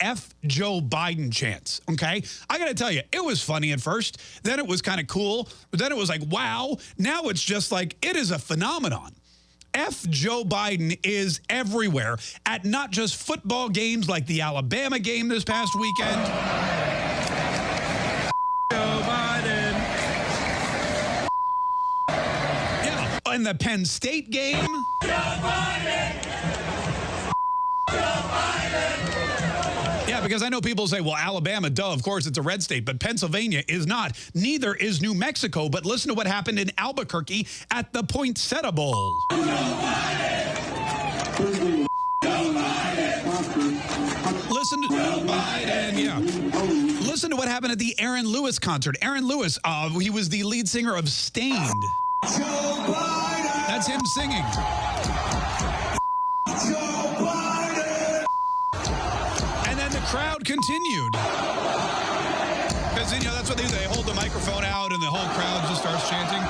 F Joe Biden chants, okay? I got to tell you, it was funny at first. Then it was kind of cool. Then it was like, wow. Now it's just like, it is a phenomenon. F Joe Biden is everywhere at not just football games like the Alabama game this past weekend. Joe Biden. Yeah, and the Penn State game. Joe Biden. Joe Biden. Because I know people say, well, Alabama, duh, of course it's a red state, but Pennsylvania is not. Neither is New Mexico. But listen to what happened in Albuquerque at the Poinsettia Bowl. Listen to yeah. Listen to what happened at the Aaron Lewis concert. Aaron Lewis, uh, he was the lead singer of Staind. That's him singing. Continued. Because, you know, that's what they do. They hold the microphone out and the whole crowd just starts chanting.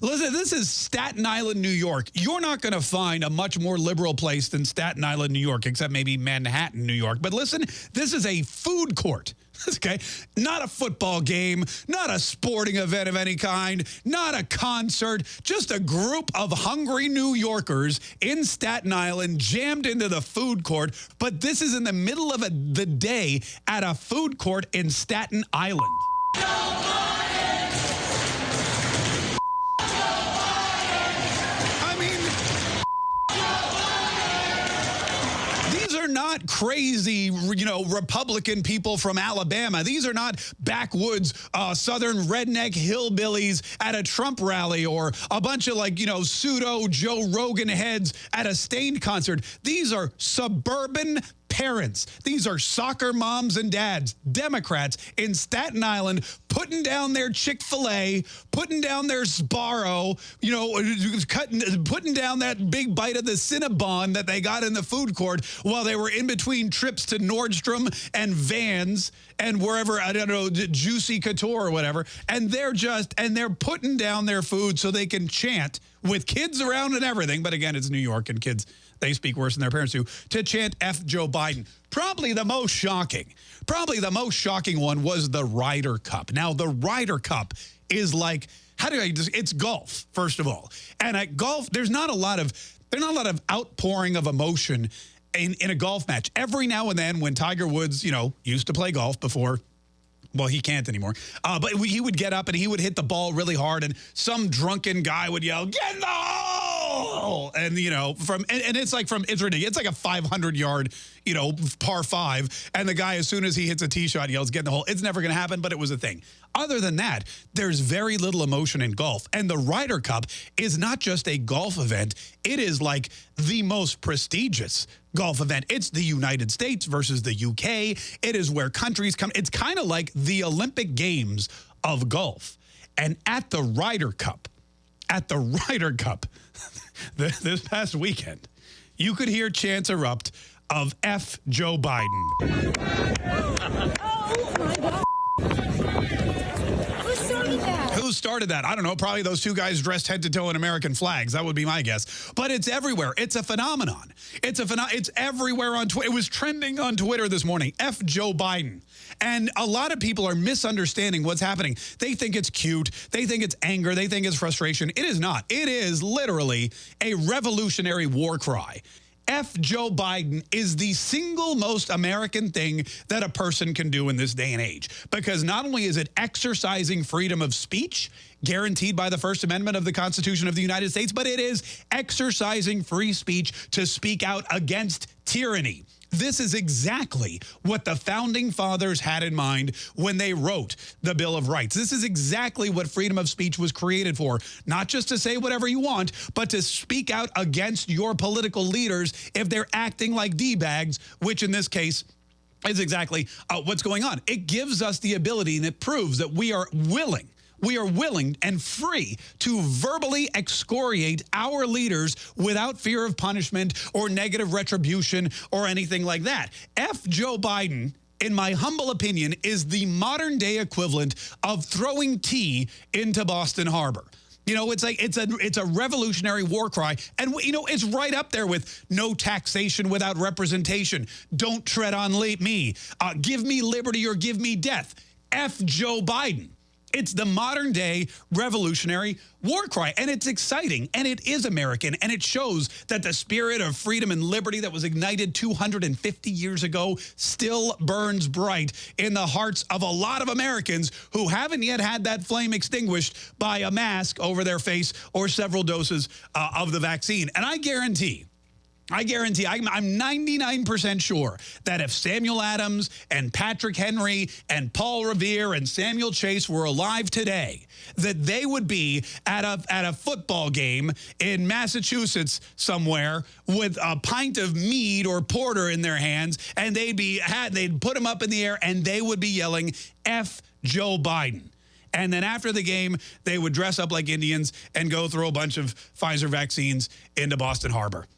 Listen, this is Staten Island, New York. You're not going to find a much more liberal place than Staten Island, New York, except maybe Manhattan, New York. But listen, this is a food court. Okay, not a football game, not a sporting event of any kind, not a concert, just a group of hungry New Yorkers in Staten Island jammed into the food court. But this is in the middle of a, the day at a food court in Staten Island. Not crazy, you know, Republican people from Alabama. These are not backwoods uh, southern redneck hillbillies at a Trump rally or a bunch of like, you know, pseudo Joe Rogan heads at a Staind concert. These are suburban parents. These are soccer moms and dads, Democrats in Staten Island, putting down their Chick-fil-A, putting down their Sbarro, you know, cutting, putting down that big bite of the Cinnabon that they got in the food court while they were in between trips to Nordstrom and Vans and wherever, I don't know, Juicy Couture or whatever. And they're just, and they're putting down their food so they can chant with kids around and everything. But again, it's New York and kids they speak worse than their parents do, to chant F Joe Biden. Probably the most shocking, probably the most shocking one was the Ryder Cup. Now, the Ryder Cup is like, how do I just, it's golf, first of all. And at golf, there's not a lot of, there's not a lot of outpouring of emotion in, in a golf match. Every now and then when Tiger Woods, you know, used to play golf before well, he can't anymore. Uh, but he would get up and he would hit the ball really hard, and some drunken guy would yell, "Get in the hole!" And you know, from and, and it's like from it's ridiculous. It's like a 500 yard, you know, par five, and the guy as soon as he hits a tee shot yells, "Get in the hole!" It's never going to happen, but it was a thing. Other than that, there's very little emotion in golf, and the Ryder Cup is not just a golf event; it is like the most prestigious golf event. It's the United States versus the UK. It is where countries come. It's kind of like the Olympic Games of golf. And at the Ryder Cup, at the Ryder Cup this past weekend, you could hear chants erupt of F Joe Biden. started that? I don't know. Probably those two guys dressed head to toe in American flags. That would be my guess. But it's everywhere. It's a phenomenon. It's a pheno It's everywhere on Twitter. It was trending on Twitter this morning. F Joe Biden. And a lot of people are misunderstanding what's happening. They think it's cute. They think it's anger. They think it's frustration. It is not. It is literally a revolutionary war cry. F Joe Biden is the single most American thing that a person can do in this day and age. Because not only is it exercising freedom of speech, guaranteed by the First Amendment of the Constitution of the United States, but it is exercising free speech to speak out against tyranny. This is exactly what the founding fathers had in mind when they wrote the Bill of Rights. This is exactly what freedom of speech was created for. Not just to say whatever you want, but to speak out against your political leaders if they're acting like D-bags, which in this case is exactly uh, what's going on. It gives us the ability and it proves that we are willing we are willing and free to verbally excoriate our leaders without fear of punishment or negative retribution or anything like that. F. Joe Biden in my humble opinion, is the modern day equivalent of throwing tea into Boston Harbor. You know, it's like it's a it's a revolutionary war cry. And, you know, it's right up there with no taxation without representation. Don't tread on me. Uh, give me liberty or give me death. F Joe Biden. It's the modern day revolutionary war cry. And it's exciting. And it is American. And it shows that the spirit of freedom and liberty that was ignited 250 years ago still burns bright in the hearts of a lot of Americans who haven't yet had that flame extinguished by a mask over their face or several doses uh, of the vaccine. And I guarantee I guarantee, I'm 99% sure that if Samuel Adams and Patrick Henry and Paul Revere and Samuel Chase were alive today, that they would be at a, at a football game in Massachusetts somewhere with a pint of mead or porter in their hands, and they'd be they'd put them up in the air and they would be yelling, F Joe Biden. And then after the game, they would dress up like Indians and go throw a bunch of Pfizer vaccines into Boston Harbor.